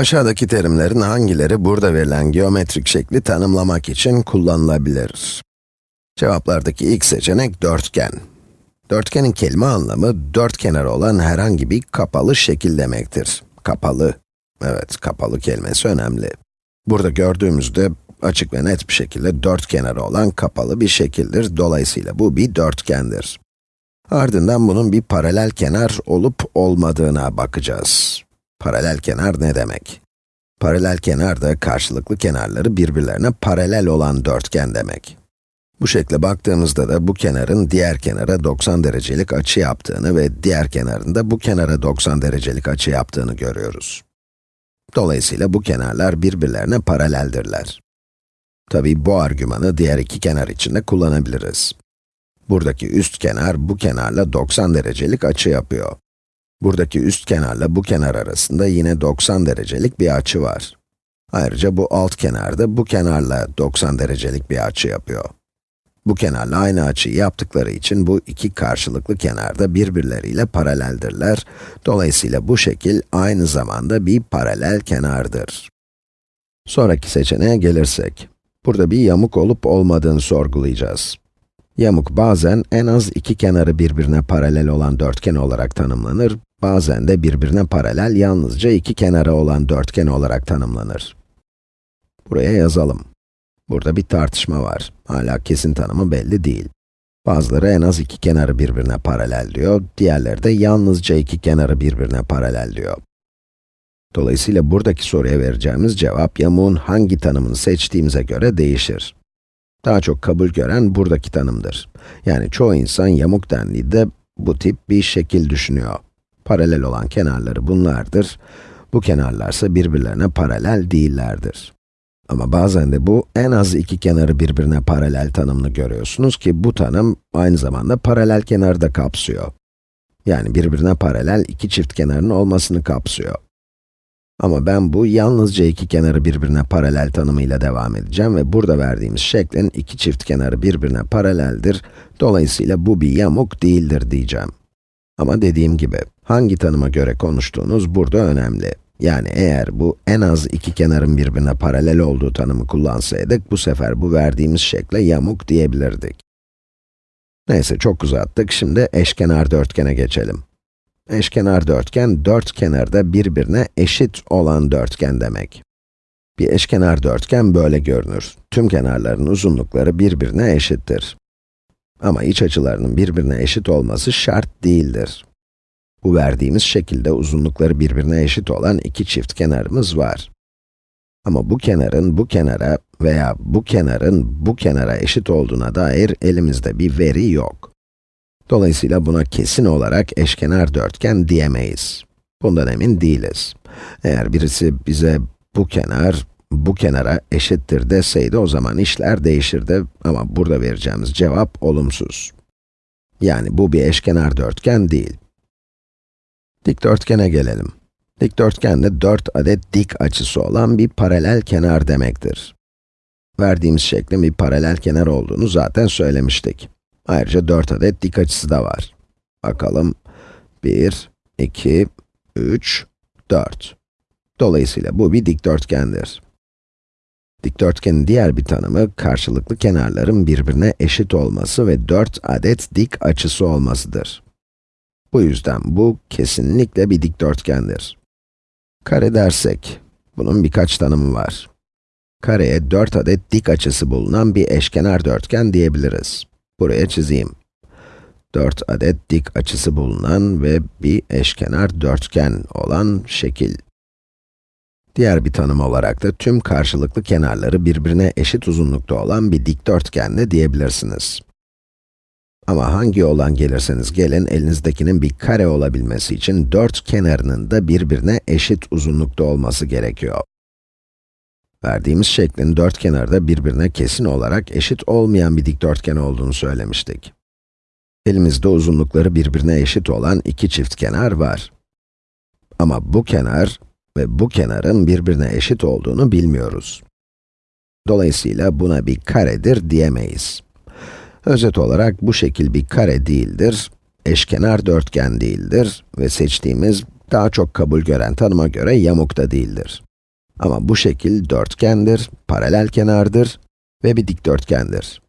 Aşağıdaki terimlerin hangileri burada verilen geometrik şekli tanımlamak için kullanılabilir? Cevaplardaki ilk seçenek dörtgen. Dörtgenin kelime anlamı, dört kenarı olan herhangi bir kapalı şekil demektir. Kapalı. Evet, kapalı kelimesi önemli. Burada gördüğümüzde açık ve net bir şekilde dört kenarı olan kapalı bir şekildir. Dolayısıyla bu bir dörtgendir. Ardından bunun bir paralel kenar olup olmadığına bakacağız. Paralel kenar ne demek? Paralel kenar da karşılıklı kenarları birbirlerine paralel olan dörtgen demek. Bu şekle baktığımızda da bu kenarın diğer kenara 90 derecelik açı yaptığını ve diğer kenarın da bu kenara 90 derecelik açı yaptığını görüyoruz. Dolayısıyla bu kenarlar birbirlerine paraleldirler. Tabii bu argümanı diğer iki kenar için de kullanabiliriz. Buradaki üst kenar bu kenarla 90 derecelik açı yapıyor. Buradaki üst kenarla bu kenar arasında yine 90 derecelik bir açı var. Ayrıca bu alt kenar da bu kenarla 90 derecelik bir açı yapıyor. Bu kenarla aynı açıyı yaptıkları için bu iki karşılıklı kenar da birbirleriyle paraleldirler. Dolayısıyla bu şekil aynı zamanda bir paralel kenardır. Sonraki seçeneğe gelirsek, burada bir yamuk olup olmadığını sorgulayacağız. Yamuk bazen en az iki kenarı birbirine paralel olan dörtgen olarak tanımlanır, bazen de birbirine paralel yalnızca iki kenara olan dörtgen olarak tanımlanır. Buraya yazalım. Burada bir tartışma var. Hala kesin tanımı belli değil. Bazıları en az iki kenarı birbirine paralel diyor, diğerleri de yalnızca iki kenarı birbirine paralel diyor. Dolayısıyla buradaki soruya vereceğimiz cevap yamuğun hangi tanımını seçtiğimize göre değişir. Daha çok kabul gören buradaki tanımdır. Yani çoğu insan yamuk dendiğinde bu tip bir şekil düşünüyor. Paralel olan kenarları bunlardır. Bu kenarlarsa birbirlerine paralel değillerdir. Ama bazen de bu en az iki kenarı birbirine paralel tanımını görüyorsunuz ki bu tanım aynı zamanda paralel kenarı da kapsıyor. Yani birbirine paralel iki çift kenarın olmasını kapsıyor. Ama ben bu yalnızca iki kenarı birbirine paralel tanımıyla devam edeceğim ve burada verdiğimiz şeklin iki çift kenarı birbirine paraleldir. Dolayısıyla bu bir yamuk değildir diyeceğim. Ama dediğim gibi, hangi tanıma göre konuştuğunuz burada önemli. Yani eğer bu en az iki kenarın birbirine paralel olduğu tanımı kullansaydık, bu sefer bu verdiğimiz şekle yamuk diyebilirdik. Neyse çok uzattık, şimdi eşkenar dörtgene geçelim. Eşkenar dörtgen, dört kenarda birbirine eşit olan dörtgen demek. Bir eşkenar dörtgen böyle görünür. Tüm kenarların uzunlukları birbirine eşittir. Ama iç açılarının birbirine eşit olması şart değildir. Bu verdiğimiz şekilde uzunlukları birbirine eşit olan iki çift kenarımız var. Ama bu kenarın bu kenara veya bu kenarın bu kenara eşit olduğuna dair elimizde bir veri yok. Dolayısıyla buna kesin olarak eşkenar dörtgen diyemeyiz. Bundan emin değiliz. Eğer birisi bize bu kenar, bu kenara eşittir deseydi o zaman işler değişirdi ama burada vereceğimiz cevap olumsuz. Yani bu bir eşkenar dörtgen değil. Dikdörtgene gelelim. Dikdörtgen de 4 adet dik açısı olan bir paralel kenar demektir. Verdiğimiz şeklin bir paralel kenar olduğunu zaten söylemiştik. Ayrıca 4 adet dik açısı da var. Bakalım. 1, 2, 3, 4. Dolayısıyla bu bir dikdörtgendir. Dikdörtgenin diğer bir tanımı, karşılıklı kenarların birbirine eşit olması ve 4 adet dik açısı olmasıdır. Bu yüzden bu kesinlikle bir dikdörtgendir. Kare dersek, bunun birkaç tanımı var. Kareye 4 adet dik açısı bulunan bir eşkenar dörtgen diyebiliriz. Buraya çizeyim. 4 adet dik açısı bulunan ve bir eşkenar dörtgen olan şekil. Diğer bir tanım olarak da tüm karşılıklı kenarları birbirine eşit uzunlukta olan bir dikdörtgen de diyebilirsiniz. Ama hangi olan gelirseniz gelin, elinizdekinin bir kare olabilmesi için dört kenarının da birbirine eşit uzunlukta olması gerekiyor. Verdiğimiz şeklin dört kenarı da birbirine kesin olarak eşit olmayan bir dikdörtgen olduğunu söylemiştik. Elimizde uzunlukları birbirine eşit olan iki çift kenar var. Ama bu kenar ve bu kenarın birbirine eşit olduğunu bilmiyoruz. Dolayısıyla buna bir karedir diyemeyiz. Özet olarak bu şekil bir kare değildir, eşkenar dörtgen değildir ve seçtiğimiz daha çok kabul gören tanıma göre yamuk da değildir. Ama bu şekil dörtgendir, paralel kenardır ve bir dikdörtgendir.